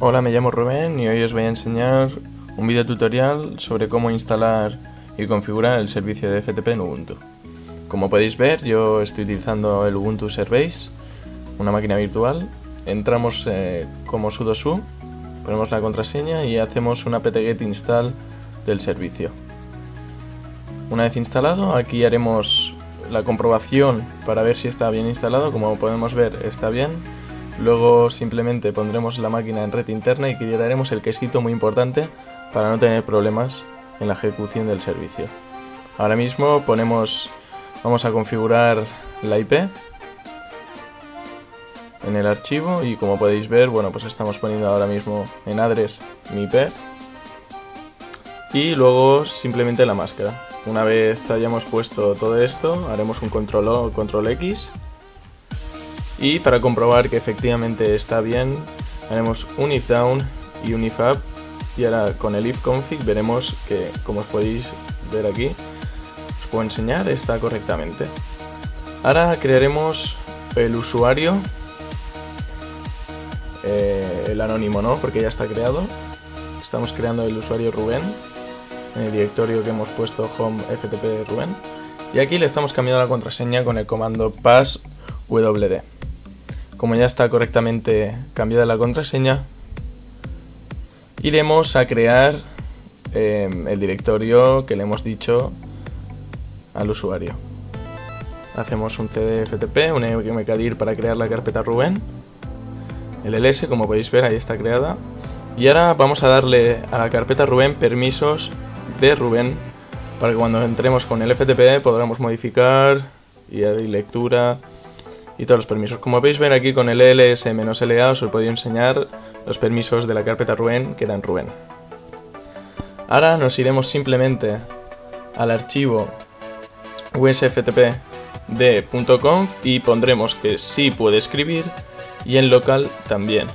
Hola, me llamo Rubén y hoy os voy a enseñar un video tutorial sobre cómo instalar y configurar el servicio de FTP en Ubuntu. Como podéis ver, yo estoy utilizando el Ubuntu Service, una máquina virtual. Entramos eh, como sudo su, ponemos la contraseña y hacemos una apt-get install del servicio. Una vez instalado, aquí haremos la comprobación para ver si está bien instalado, como podemos ver está bien. Luego simplemente pondremos la máquina en red interna y quitaremos el quesito muy importante para no tener problemas en la ejecución del servicio. Ahora mismo ponemos, vamos a configurar la IP en el archivo y como podéis ver, bueno pues estamos poniendo ahora mismo en address mi IP y luego simplemente la máscara. Una vez hayamos puesto todo esto, haremos un control O, control X. Y para comprobar que efectivamente está bien, haremos un if down y un if up. Y ahora con el if config veremos que, como os podéis ver aquí, os puedo enseñar, está correctamente. Ahora crearemos el usuario, eh, el anónimo no, porque ya está creado. Estamos creando el usuario Rubén en el directorio que hemos puesto home ftp Rubén. Y aquí le estamos cambiando la contraseña con el comando passwd. Como ya está correctamente cambiada la contraseña, iremos a crear em, el directorio que le hemos dicho al usuario. Hacemos un cdftp, un mkdir para crear la carpeta Rubén. El ls, como podéis ver, ahí está creada. Y ahora vamos a darle a la carpeta Rubén permisos de Rubén para que cuando entremos con el FTP podamos modificar y lectura y todos los permisos. Como podéis ver aquí con el ls-la os he podido enseñar los permisos de la carpeta Rubén que eran Rubén. Ahora nos iremos simplemente al archivo usftp y pondremos que sí puede escribir y en local también.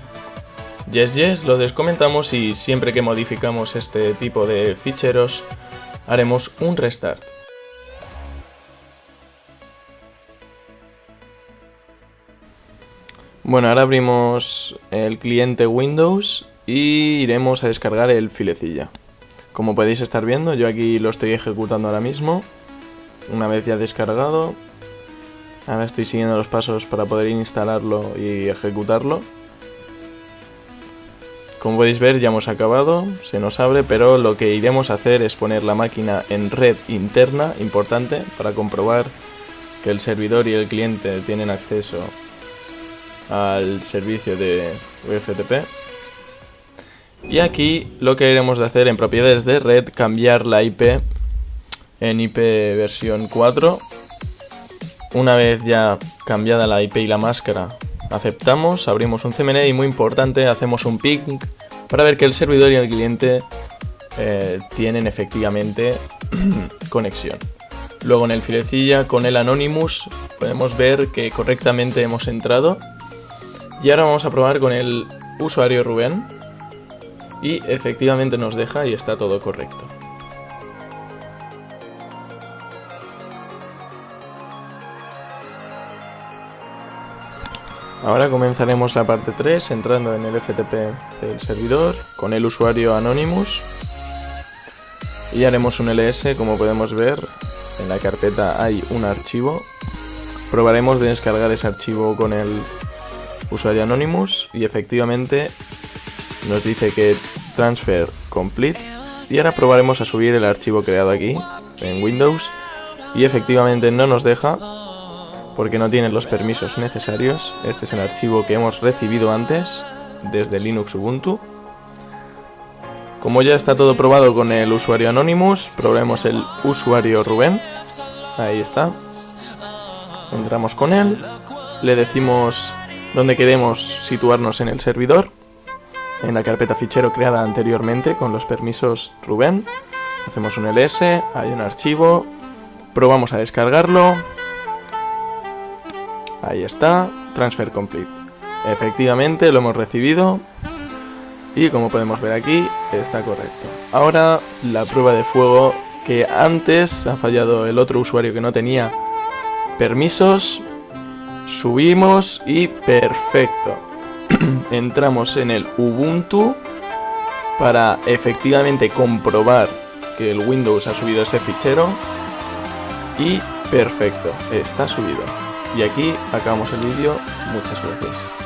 Yes Yes lo descomentamos y siempre que modificamos este tipo de ficheros haremos un restart. Bueno, ahora abrimos el cliente Windows y iremos a descargar el filecilla. Como podéis estar viendo, yo aquí lo estoy ejecutando ahora mismo. Una vez ya descargado, ahora estoy siguiendo los pasos para poder instalarlo y ejecutarlo. Como podéis ver ya hemos acabado, se nos abre, pero lo que iremos a hacer es poner la máquina en red interna, importante, para comprobar que el servidor y el cliente tienen acceso al servicio de UFTP. Y aquí lo que iremos de hacer en propiedades de red, cambiar la IP en IP versión 4. Una vez ya cambiada la IP y la máscara, aceptamos, abrimos un CMN y muy importante, hacemos un ping para ver que el servidor y el cliente eh, tienen efectivamente conexión. Luego en el filecilla con el Anonymous podemos ver que correctamente hemos entrado. Y ahora vamos a probar con el usuario Rubén. Y efectivamente nos deja y está todo correcto. Ahora comenzaremos la parte 3 entrando en el FTP del servidor con el usuario Anonymous y haremos un ls como podemos ver en la carpeta hay un archivo probaremos de descargar ese archivo con el usuario Anonymous y efectivamente nos dice que transfer complete y ahora probaremos a subir el archivo creado aquí en Windows y efectivamente no nos deja porque no tiene los permisos necesarios. Este es el archivo que hemos recibido antes desde Linux Ubuntu. Como ya está todo probado con el usuario Anonymous, probemos el usuario Rubén. Ahí está. Entramos con él. Le decimos dónde queremos situarnos en el servidor. En la carpeta fichero creada anteriormente con los permisos Rubén. Hacemos un ls, hay un archivo. Probamos a descargarlo. Ahí está, transfer complete. Efectivamente lo hemos recibido y como podemos ver aquí está correcto. Ahora la prueba de fuego que antes ha fallado el otro usuario que no tenía permisos. Subimos y perfecto. entramos en el Ubuntu para efectivamente comprobar que el Windows ha subido ese fichero y perfecto, está subido. Y aquí acabamos el vídeo, muchas gracias.